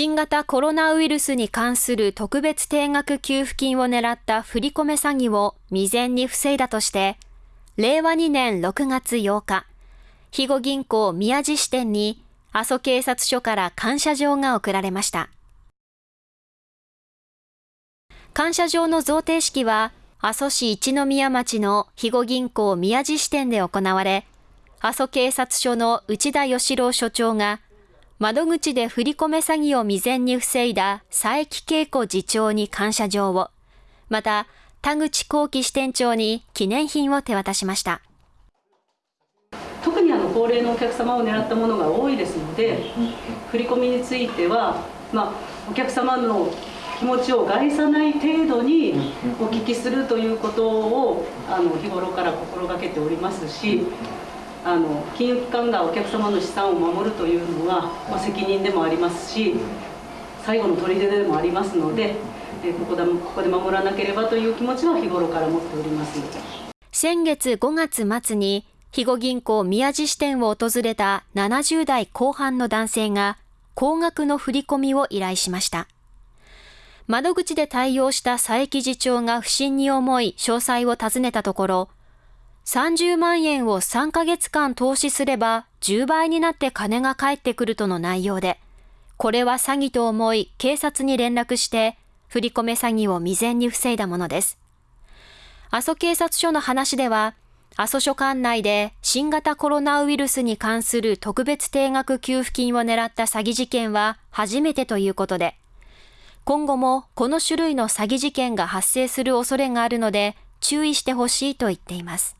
新型コロナウイルスに関する特別定額給付金を狙った振り込め詐欺を未然に防いだとして、令和2年6月8日、肥後銀行宮地支店に阿蘇警察署から感謝状が贈られました。感謝状の贈呈式は、阿蘇市一宮町の肥後銀行宮地支店で行われ、阿蘇警察署の内田義郎署長が、窓口で振り込め詐欺を未然に防いだ佐伯恵子次長に感謝状を、また、田口幸喜支店長に記念品を手渡しました。特にあの高齢のお客様を狙ったものが多いですので、振り込みについては、まあ、お客様の気持ちを害さない程度にお聞きするということをあの日頃から心がけておりますしあの金融機関がお客様の資産を守るというのは、まあ、責任でもありますし最後の砦でもありますのでここでここで守らなければという気持ちは日頃から持っております先月5月末に肥後銀行宮地支店を訪れた70代後半の男性が高額の振り込みを依頼しました。窓口で対応した佐伯次長が不審に思い詳細を尋ねたところ、30万円を3ヶ月間投資すれば10倍になって金が返ってくるとの内容で、これは詐欺と思い警察に連絡して振り込め詐欺を未然に防いだものです。阿蘇警察署の話では、阿蘇署管内で新型コロナウイルスに関する特別定額給付金を狙った詐欺事件は初めてということで、今後もこの種類の詐欺事件が発生する恐れがあるので注意してほしいと言っています。